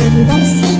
Universidad.